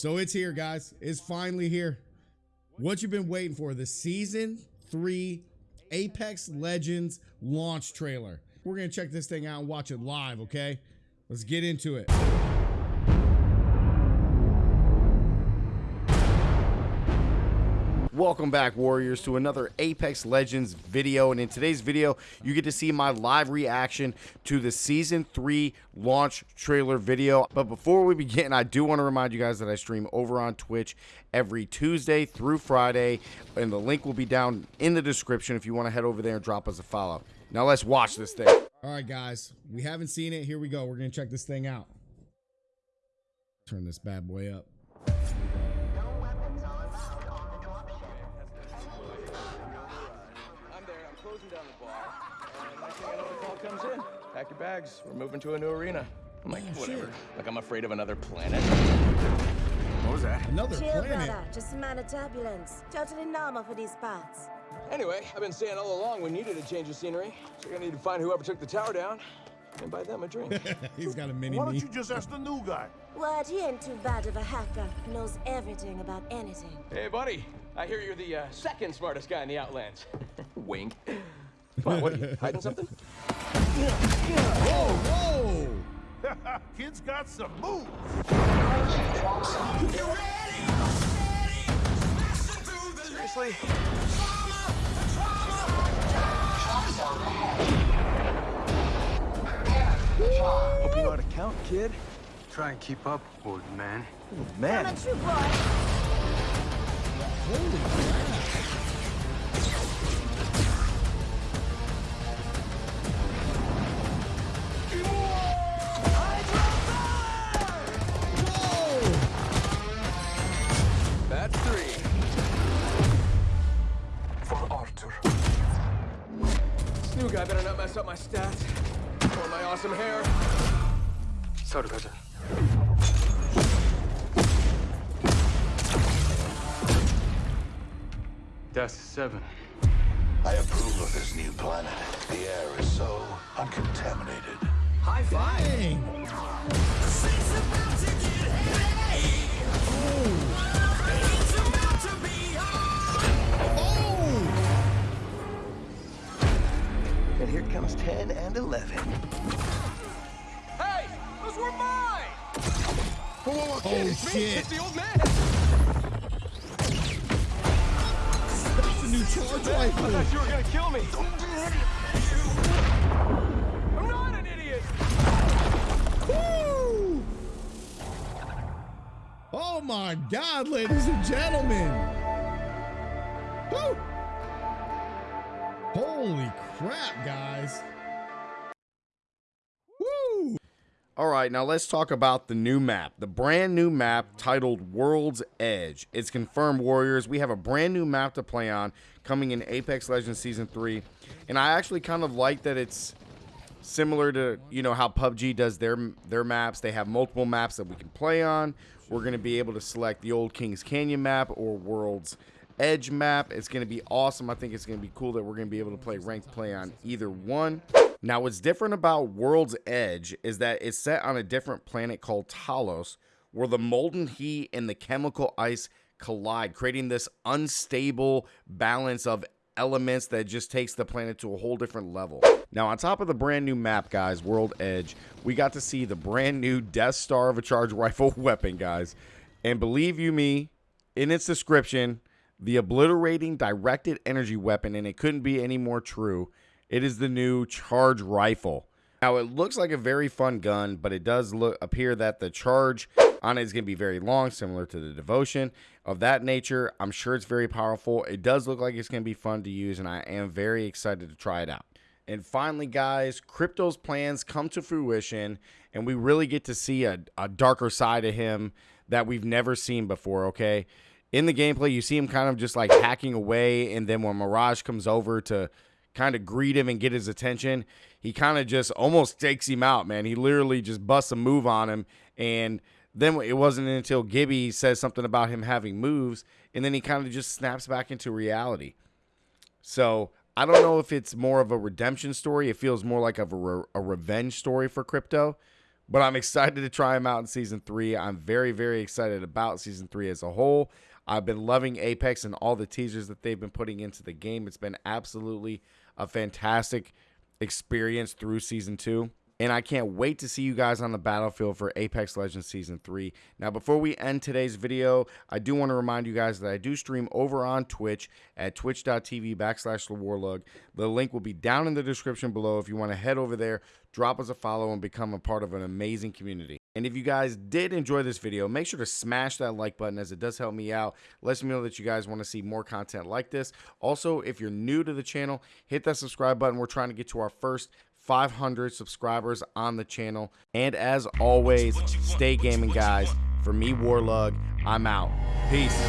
So it's here, guys. It's finally here. What you've been waiting for the season three Apex Legends launch trailer. We're going to check this thing out and watch it live, okay? Let's get into it. Welcome back, Warriors, to another Apex Legends video. And in today's video, you get to see my live reaction to the Season 3 launch trailer video. But before we begin, I do want to remind you guys that I stream over on Twitch every Tuesday through Friday. And the link will be down in the description if you want to head over there and drop us a follow. Now let's watch this thing. All right, guys. We haven't seen it. Here we go. We're going to check this thing out. Turn this bad boy up. Call comes in. Pack your bags. We're moving to a new arena. I'm like, Oh, whatever. shit. Like I'm afraid of another planet. What was that? Another Chill, planet. brother. Just a man of turbulence. Totally normal for these parts. Anyway, I've been saying all along we needed a change of scenery. So you're gonna need to find whoever took the tower down and buy them a drink. He's got a mini Why don't you just ask the new guy? What? He ain't too bad of a hacker. Knows everything about anything. hey, buddy. I hear you're the uh, second smartest guy in the Outlands. Wink. Come on, what are you, hiding something? Whoa, whoa. Kid's got some moves. Seriously? Hope you know how to count, kid. Try and keep up, old man. Old Man, I'm a true boy. Holy crap. This new guy better not mess up my stats or my awesome hair. Sorry, brother. That's seven. I approve of this new planet. The air is so uncontaminated. High five. Here comes 10 and 11. Hey, those were mine! Whoa, whoa, whoa, Oh, kid, it's me, it's the old man! That's the new charge I thought you were gonna kill me. I'm not an idiot! Woo! Oh my God, ladies and gentlemen. Woo! Holy crap, guys. Woo! All right, now let's talk about the new map. The brand new map titled World's Edge. It's confirmed, Warriors. We have a brand new map to play on coming in Apex Legends Season 3. And I actually kind of like that it's similar to you know how PUBG does their their maps. They have multiple maps that we can play on. We're going to be able to select the old Kings Canyon map or World's map. It's going to be awesome. I think it's going to be cool that we're going to be able to play ranked play on either one. Now, what's different about World's Edge is that it's set on a different planet called Talos, where the molten heat and the chemical ice collide, creating this unstable balance of elements that just takes the planet to a whole different level. Now, on top of the brand new map, guys, World Edge, we got to see the brand new Death Star of a charge rifle weapon, guys. And believe you me, in its description, the obliterating directed energy weapon, and it couldn't be any more true. It is the new charge rifle. Now it looks like a very fun gun, but it does look appear that the charge on it is going to be very long, similar to the devotion of that nature. I'm sure it's very powerful. It does look like it's going to be fun to use, and I am very excited to try it out. And finally, guys, crypto's plans come to fruition, and we really get to see a, a darker side of him that we've never seen before. Okay, in the gameplay, you see him kind of just like hacking away, and then when Mirage comes over to kind of greet him and get his attention, he kind of just almost takes him out, man. He literally just busts a move on him. And then it wasn't until Gibby says something about him having moves, and then he kind of just snaps back into reality. So I don't know if it's more of a redemption story. It feels more like a, re- a revenge story for Crypto. But I'm excited to try them out in season three. I'm very, very excited about season three as a whole. I've been loving Apex and all the teasers that they've been putting into the game. It's been absolutely a fantastic experience through season two. And I can't wait to see you guys on the battlefield for Apex Legends Season 3. Now, before we end today's video, I do want to remind you guys that I do stream over on Twitch at twitch.tv backslash thewarlug. The link will be down in the description below if you want to head over there, drop us a follow, and become a part of an amazing community. And if you guys did enjoy this video, make sure to smash that like button as it does help me out. Lets me know that you guys want to see more content like this. Also, if you're new to the channel, hit that subscribe button. We're trying to get to our first 500 subscribers on the channel. And as always, stay gaming, guys. For me, Warlug, I'm out. Peace.